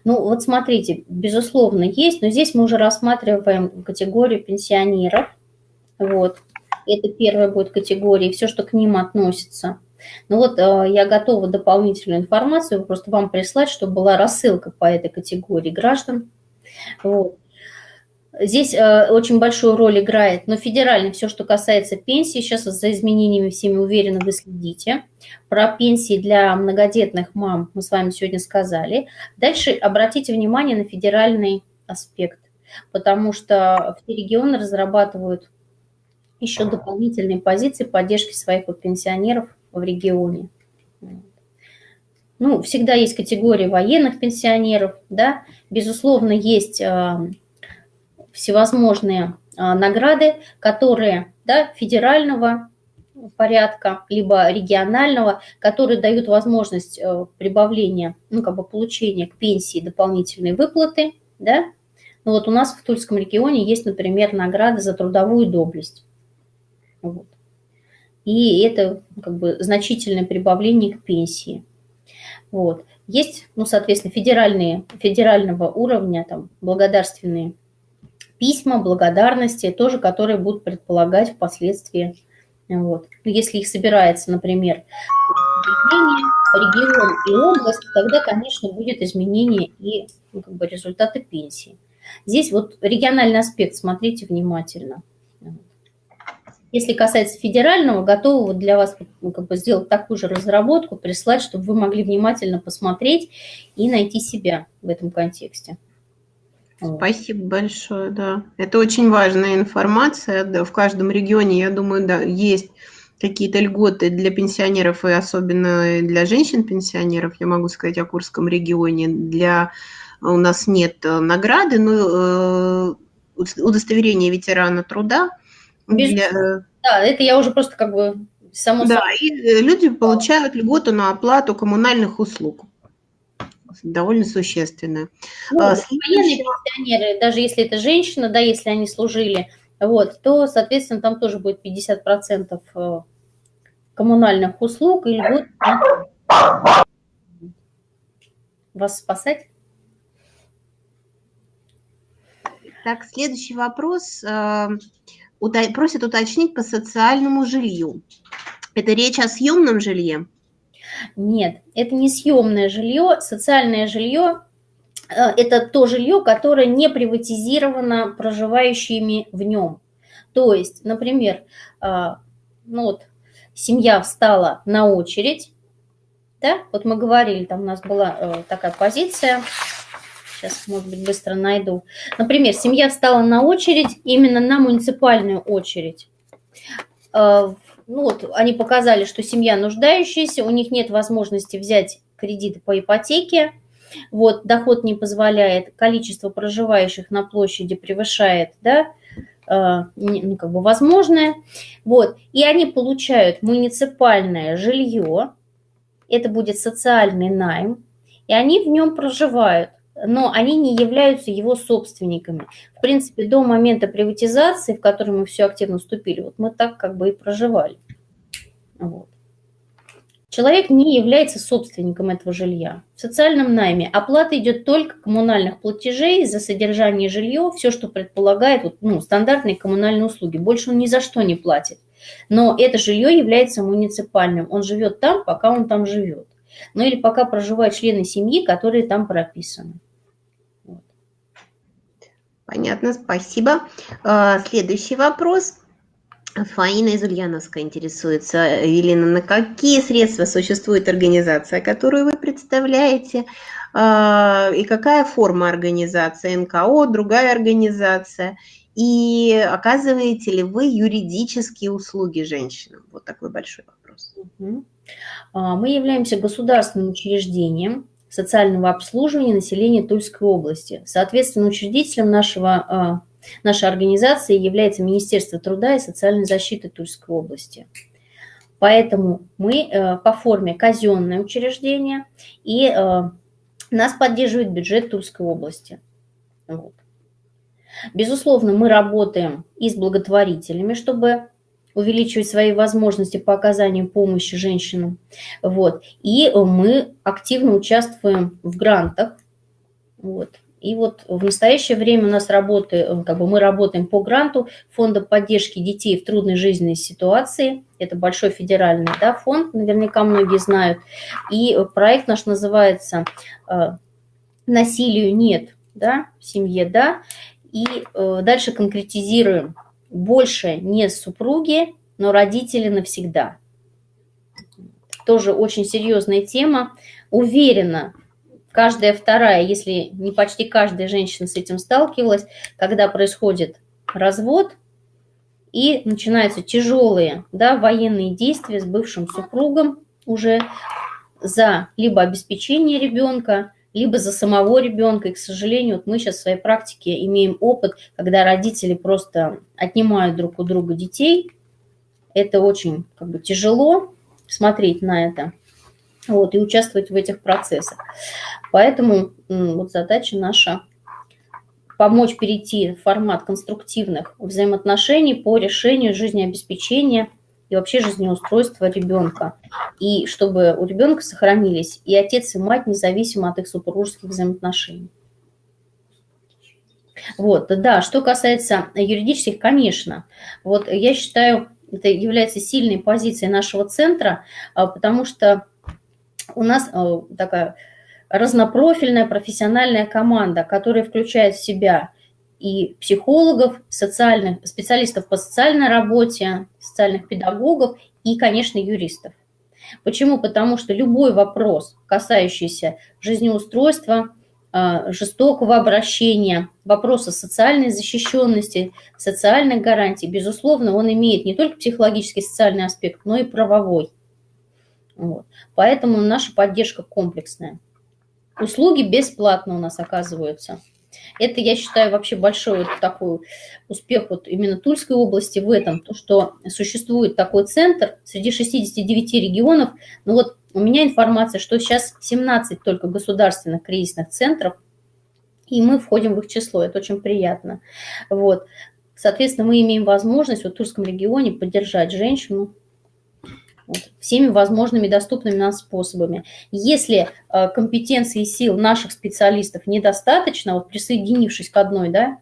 Ну, вот смотрите, безусловно, есть, но здесь мы уже рассматриваем категорию пенсионеров. Вот. Это первая будет категория, все, что к ним относится. Ну вот э, я готова дополнительную информацию просто вам прислать, чтобы была рассылка по этой категории граждан. Вот. Здесь э, очень большую роль играет, но федерально все, что касается пенсии, сейчас за изменениями всеми уверены вы следите. Про пенсии для многодетных мам мы с вами сегодня сказали. Дальше обратите внимание на федеральный аспект, потому что все регионы разрабатывают еще дополнительные позиции поддержки своих пенсионеров в регионе. Ну, всегда есть категория военных пенсионеров, да, безусловно, есть э, всевозможные э, награды, которые, да, федерального порядка, либо регионального, которые дают возможность э, прибавления, ну, как бы получения к пенсии дополнительной выплаты, да. Ну, вот у нас в Тульском регионе есть, например, награды за трудовую доблесть. Вот и это как бы значительное прибавление к пенсии. Вот. Есть, ну, соответственно, федеральные, федерального уровня там, благодарственные письма, благодарности, тоже, которые будут предполагать впоследствии. Вот. Ну, если их собирается, например, регион и область, тогда, конечно, будет изменение и ну, как бы результаты пенсии. Здесь вот региональный аспект смотрите внимательно. Если касается федерального, готова для вас ну, как бы сделать такую же разработку, прислать, чтобы вы могли внимательно посмотреть и найти себя в этом контексте. Спасибо большое, да. Это очень важная информация. Да, в каждом регионе, я думаю, да, есть какие-то льготы для пенсионеров и особенно для женщин-пенсионеров. Я могу сказать о Курском регионе. Для у нас нет э, награды, но э, удостоверение ветерана труда без... Для... Э, да, это я уже просто как бы само Да, и э, люди получают льготу на оплату коммунальных услуг. довольно существенную. Ну, а, военные пенсионеры, даже если это женщина, да, если они служили, вот, то, соответственно, там тоже будет 50% э, коммунальных услуг и льгот вас спасать. Так, следующий вопрос. Э, просят уточнить по социальному жилью. Это речь о съемном жилье? Нет, это не съемное жилье. Социальное жилье э, – это то жилье, которое не приватизировано проживающими в нем. То есть, например, э, ну вот, семья встала на очередь, да, вот мы говорили, там у нас была э, такая позиция, сейчас, может быть, быстро найду. Например, семья встала на очередь, именно на муниципальную очередь. Э, ну вот, они показали, что семья нуждающаяся, у них нет возможности взять кредит по ипотеке, вот, доход не позволяет, количество проживающих на площади превышает, да, э, ну, как бы возможное, вот, и они получают муниципальное жилье, это будет социальный найм, и они в нем проживают но они не являются его собственниками. В принципе, до момента приватизации, в который мы все активно вступили, вот мы так как бы и проживали. Вот. Человек не является собственником этого жилья. В социальном найме оплата идет только коммунальных платежей за содержание жилья, все, что предполагает вот, ну, стандартные коммунальные услуги. Больше он ни за что не платит. Но это жилье является муниципальным. Он живет там, пока он там живет. Ну или пока проживают члены семьи, которые там прописаны. Понятно, спасибо. А, следующий вопрос. Фаина из Ульяновска интересуется. Елена, на какие средства существует организация, которую вы представляете? А, и какая форма организации? НКО, другая организация? И оказываете ли вы юридические услуги женщинам? Вот такой большой вопрос. А, мы являемся государственным учреждением, социального обслуживания населения Тульской области. Соответственно, учредителем нашего, а, нашей организации является Министерство труда и социальной защиты Тульской области. Поэтому мы э, по форме казенное учреждение, и э, нас поддерживает бюджет Тульской области. Безусловно, мы работаем и с благотворителями, чтобы увеличивать свои возможности по оказанию помощи женщинам. Вот. И мы активно участвуем в грантах. Вот. И вот в настоящее время у нас работает, как бы мы работаем по гранту Фонда поддержки детей в трудной жизненной ситуации. Это большой федеральный да, фонд, наверняка многие знают. И проект наш называется э, «Насилию нет да, в семье, да». И э, дальше конкретизируем больше не супруги, но родители навсегда. Тоже очень серьезная тема. Уверена, каждая вторая, если не почти каждая женщина с этим сталкивалась, когда происходит развод и начинаются тяжелые да, военные действия с бывшим супругом уже за либо обеспечение ребенка, либо за самого ребенка. И, к сожалению, вот мы сейчас в своей практике имеем опыт, когда родители просто отнимают друг у друга детей. Это очень как бы, тяжело смотреть на это вот, и участвовать в этих процессах. Поэтому вот задача наша помочь перейти в формат конструктивных взаимоотношений по решению жизнеобеспечения – и вообще жизнеустройство ребенка. И чтобы у ребенка сохранились и отец, и мать, независимо от их супружеских взаимоотношений. Вот, да, что касается юридических, конечно, вот я считаю, это является сильной позицией нашего центра, а, потому что у нас а, такая разнопрофильная профессиональная команда, которая включает в себя и психологов, социальных, специалистов по социальной работе, социальных педагогов и, конечно, юристов. Почему? Потому что любой вопрос, касающийся жизнеустройства, а, жестокого обращения, вопроса социальной защищенности, социальных гарантий, безусловно, он имеет не только психологический социальный аспект, но и правовой. Вот. Поэтому наша поддержка комплексная. Услуги бесплатно у нас оказываются. Это, я считаю, вообще большой вот такой успех вот именно Тульской области в этом, то, что существует такой центр среди 69 регионов. Ну вот у меня информация, что сейчас 17 только государственных кризисных центров, и мы входим в их число, это очень приятно. Вот. Соответственно, мы имеем возможность вот в Тульском регионе поддержать женщину всеми возможными доступными нам способами. Если э, компетенции и сил наших специалистов недостаточно, вот присоединившись к одной, да,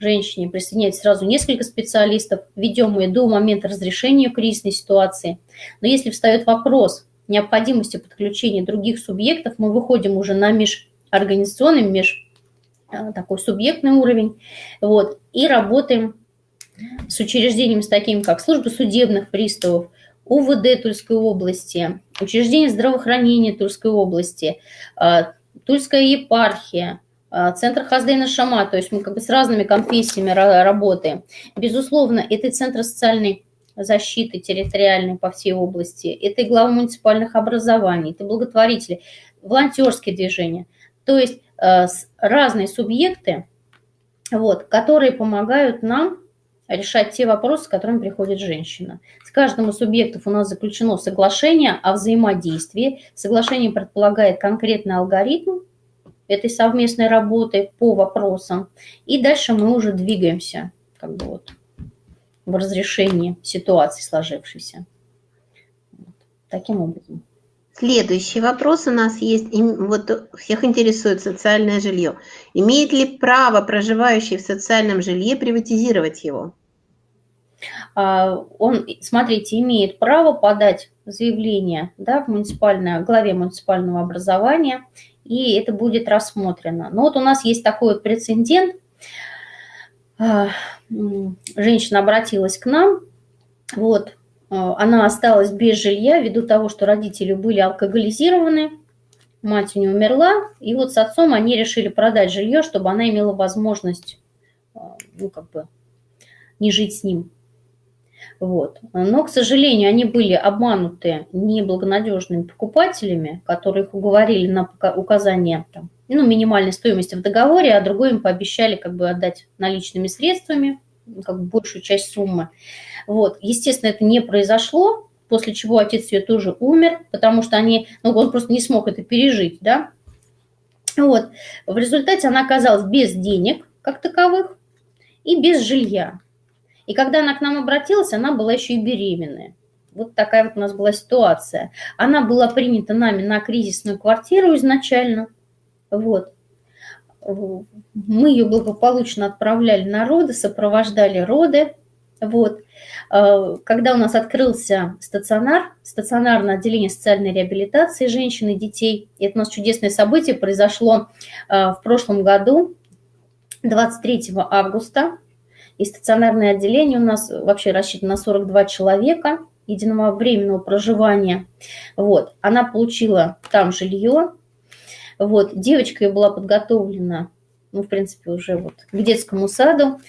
женщине, присоединяется сразу несколько специалистов, ведем ее до момента разрешения кризисной ситуации. Но если встает вопрос необходимости подключения других субъектов, мы выходим уже на межорганизационный, меж э, такой субъектный уровень, вот, и работаем с учреждениями с такими, как служба судебных приставов, УВД Тульской области, учреждение здравоохранения Тульской области, а, Тульская епархия, а, Центр Хаздейна Шама, то есть мы как бы с разными конфессиями работаем. Безусловно, это центр социальной защиты территориальной по всей области, это и глава муниципальных образований, это благотворители, волонтерские движения. То есть а, разные субъекты, вот, которые помогают нам решать те вопросы, с которыми приходит женщина. С каждым из субъектов у нас заключено соглашение о взаимодействии. Соглашение предполагает конкретный алгоритм этой совместной работы по вопросам. И дальше мы уже двигаемся как бы вот, в разрешении ситуации сложившейся. Вот. Таким образом. Следующий вопрос у нас есть. Вот всех интересует социальное жилье. Имеет ли право проживающий в социальном жилье приватизировать его? А, он, смотрите, имеет право подать заявление да, в муниципальное, главе муниципального образования, и это будет рассмотрено. Но вот у нас есть такой прецедент. А, женщина обратилась к нам, вот, а, она осталась без жилья ввиду того, что родители были алкоголизированы, мать у нее умерла, и вот с отцом они решили продать жилье, чтобы она имела возможность, ну, как бы, не жить с ним. Вот. Но, к сожалению, они были обмануты неблагонадежными покупателями, которые их уговорили на указание там, ну, минимальной стоимости в договоре, а другой им пообещали как бы отдать наличными средствами, как бы большую часть суммы. Вот. Естественно, это не произошло, после чего отец ее тоже умер, потому что они, ну, он просто не смог это пережить, да. Вот. В результате она оказалась без денег, как таковых, и без жилья. И когда она к нам обратилась, она была еще и беременная. Вот такая вот у нас была ситуация. Она была принята нами на кризисную квартиру изначально. Вот. Мы ее благополучно отправляли на роды, сопровождали роды. Вот. А, когда у нас открылся стационар, стационарное отделение социальной реабилитации женщин и детей, и это у нас чудесное событие произошло а, в прошлом году, 23 августа и стационарное отделение у нас вообще рассчитано на 42 человека единого временного проживания. Вот. Она получила там жилье. Вот. Девочка ее была подготовлена, ну, в принципе, уже вот к детскому саду.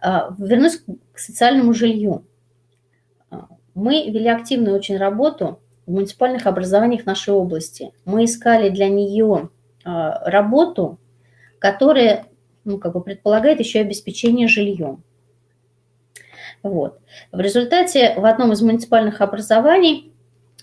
А, вернусь к социальному жилью. А, мы вели активную очень работу в муниципальных образованиях нашей области. Мы искали для нее а, работу, которая ну, как бы предполагает еще обеспечение жильем. Вот. В результате в одном из муниципальных образований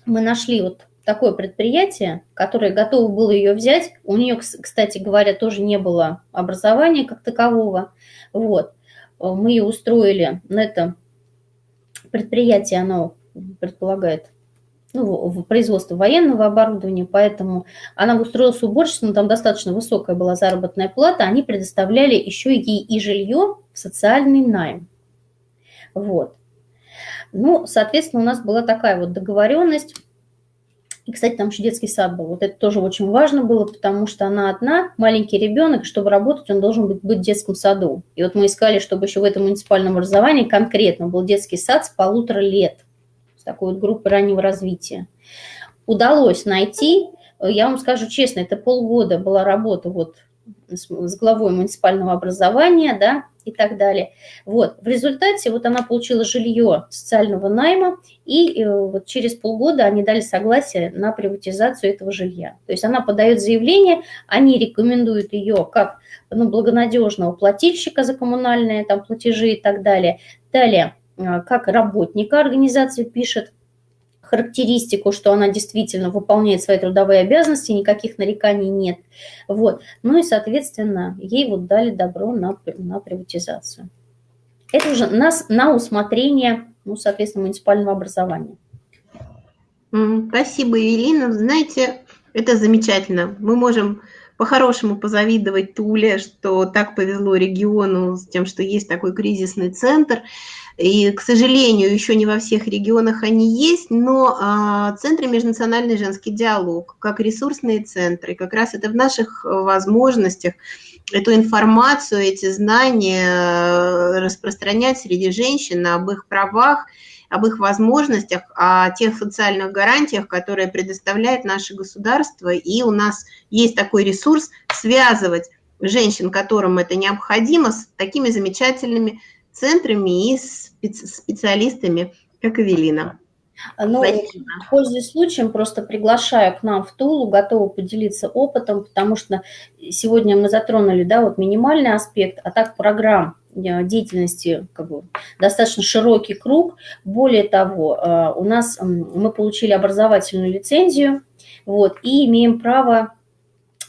мы нашли вот такое предприятие, которое готово было ее взять. У нее, кстати говоря, тоже не было образования как такового. Вот. Мы ее устроили на это предприятие, оно предполагает ну, в производство военного оборудования, поэтому она устроилась уборщицей, но там достаточно высокая была заработная плата, они предоставляли еще ей и жилье в социальный найм. Вот. Ну, соответственно, у нас была такая вот договоренность. И, кстати, там еще детский сад был. Вот это тоже очень важно было, потому что она одна, маленький ребенок, чтобы работать, он должен быть, быть в детском саду. И вот мы искали, чтобы еще в этом муниципальном образовании конкретно был детский сад с полутора лет такой вот группы раннего развития. Удалось найти, я вам скажу честно, это полгода была работа вот с, с главой муниципального образования, да, и так далее. Вот, в результате вот она получила жилье социального найма, и э, вот через полгода они дали согласие на приватизацию этого жилья. То есть она подает заявление, они рекомендуют ее как ну, благонадежного плательщика за коммунальные там, платежи и так далее. Далее, э, как работника организации пишет характеристику, что она действительно выполняет свои трудовые обязанности, никаких нареканий нет. Вот. Ну и, соответственно, ей вот дали добро на, на приватизацию. Это уже нас на усмотрение, ну, соответственно, муниципального образования. Спасибо, Евелина. Знаете, это замечательно. Мы можем по-хорошему позавидовать Туле, что так повезло региону с тем, что есть такой кризисный центр. И, к сожалению, еще не во всех регионах они есть, но а, центры межнациональный женский диалог, как ресурсные центры, как раз это в наших возможностях эту информацию, эти знания э, распространять среди женщин об их правах, об их возможностях, о тех социальных гарантиях, которые предоставляет наше государство. И у нас есть такой ресурс связывать женщин, которым это необходимо, с такими замечательными центрами и специалистами, как Эвелина. Ну, пользуясь случаем, просто приглашаю к нам в Тулу, готова поделиться опытом, потому что сегодня мы затронули, да, вот минимальный аспект, а так программ деятельности как бы, достаточно широкий круг. Более того, э, у нас мы получили образовательную лицензию, вот, и имеем право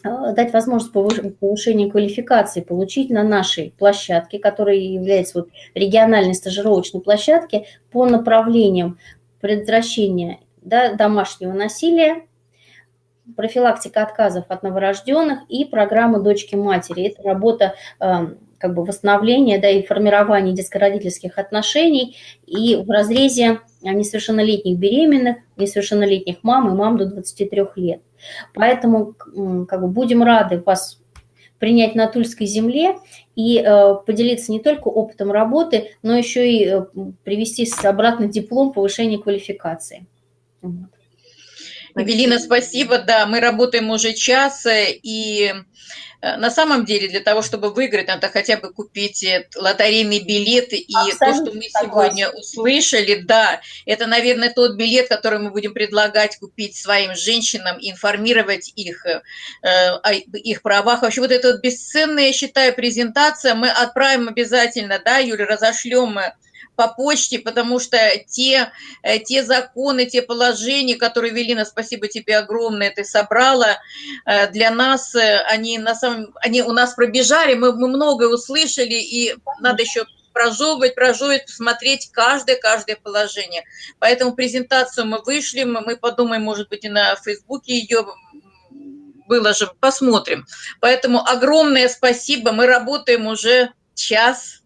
э, дать возможность повышения квалификации получить на нашей площадке, которая является вот региональной стажировочной площадке по направлениям предотвращение да, домашнего насилия, профилактика отказов от новорожденных и программа «Дочки-матери». Это работа э, как бы восстановления да, и формирования детско-родительских отношений и в разрезе несовершеннолетних беременных, несовершеннолетних мам и мам до 23 лет. Поэтому как бы, будем рады вас принять на Тульской земле и э, поделиться не только опытом работы, но еще и э, привести обратно диплом повышения квалификации. Вот. Эвелина, спасибо. Да, мы работаем уже час, э, и э, на самом деле для того, чтобы выиграть, надо хотя бы купить э, лотерейный билет. И Абсолютно то, что мы сегодня услышали, да, это, наверное, тот билет, который мы будем предлагать купить своим женщинам, информировать их о их правах. Вообще вот эта вот бесценная, я считаю, презентация мы отправим обязательно, да, Юля, разошлем по почте, потому что те, э, те законы, те положения, которые, Велина, спасибо тебе огромное, ты собрала, э, для нас э, они, на самом, они у нас пробежали, мы, мы многое услышали, и надо еще прожевывать, прожевывать, посмотреть каждое, каждое положение. Поэтому презентацию мы вышли, мы подумаем, может быть, и на Фейсбуке ее выложим, посмотрим. Поэтому огромное спасибо, мы работаем уже час,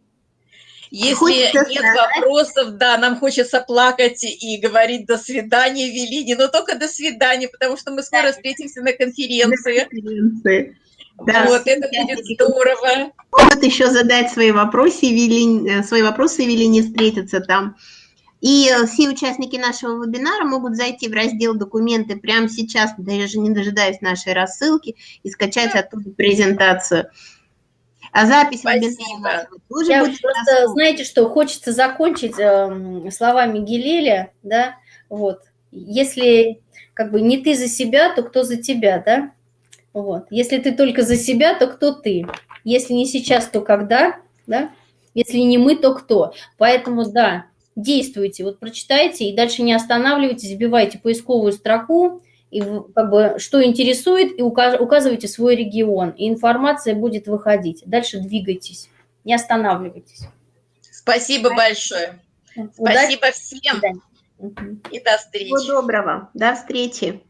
если хочется нет сказать. вопросов, да, нам хочется плакать и говорить до свидания, Велине, но только до свидания, потому что мы скоро да. встретимся на конференции. На конференции. Да, вот, это будет здорово. Вот еще задать свои вопросы, Евелине, свои вопросы Евелине встретиться там. И все участники нашего вебинара могут зайти в раздел «Документы» прямо сейчас, даже не дожидаясь нашей рассылки, и скачать оттуда презентацию. А запись тоже Я будет просто, доступна. знаете что, хочется закончить э, словами Гелеля, да, вот. Если как бы не ты за себя, то кто за тебя, да? Вот. Если ты только за себя, то кто ты? Если не сейчас, то когда, да? Если не мы, то кто? Поэтому, да, действуйте, вот прочитайте и дальше не останавливайтесь, вбивайте поисковую строку, и как бы что интересует, и указывайте свой регион, и информация будет выходить. Дальше двигайтесь, не останавливайтесь. Спасибо, Спасибо. большое. Удачи. Спасибо всем. И до встречи. Всего доброго. До встречи.